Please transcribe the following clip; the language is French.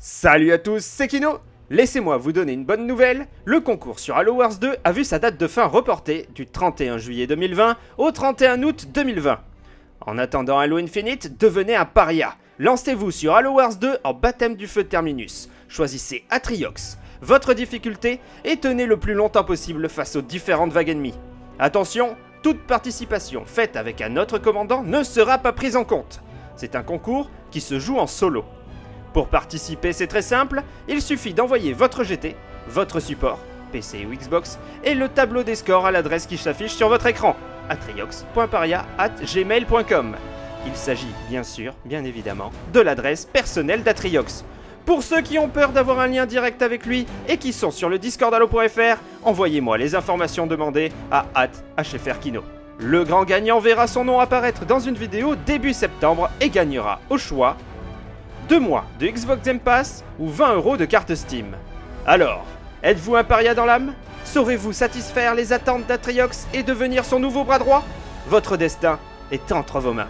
Salut à tous, c'est Kino Laissez-moi vous donner une bonne nouvelle, le concours sur Halo Wars 2 a vu sa date de fin reportée du 31 juillet 2020 au 31 août 2020. En attendant Halo Infinite, devenez un paria. Lancez-vous sur Halo Wars 2 en baptême du feu Terminus. Choisissez Atriox, votre difficulté, et tenez le plus longtemps possible face aux différentes vagues ennemies. Attention, toute participation faite avec un autre commandant ne sera pas prise en compte. C'est un concours qui se joue en solo. Pour participer, c'est très simple, il suffit d'envoyer votre GT, votre support, PC ou Xbox, et le tableau des scores à l'adresse qui s'affiche sur votre écran, atriox.paria.gmail.com. Il s'agit bien sûr, bien évidemment, de l'adresse personnelle d'Atriox. Pour ceux qui ont peur d'avoir un lien direct avec lui et qui sont sur le discord allo.fr, envoyez-moi les informations demandées à HFRKino. Le grand gagnant verra son nom apparaître dans une vidéo début septembre et gagnera au choix 2 mois de Xbox Game Pass ou 20 euros de carte Steam. Alors, êtes-vous un paria dans l'âme? Saurez-vous satisfaire les attentes d'Atriox et devenir son nouveau bras droit? Votre destin est entre vos mains.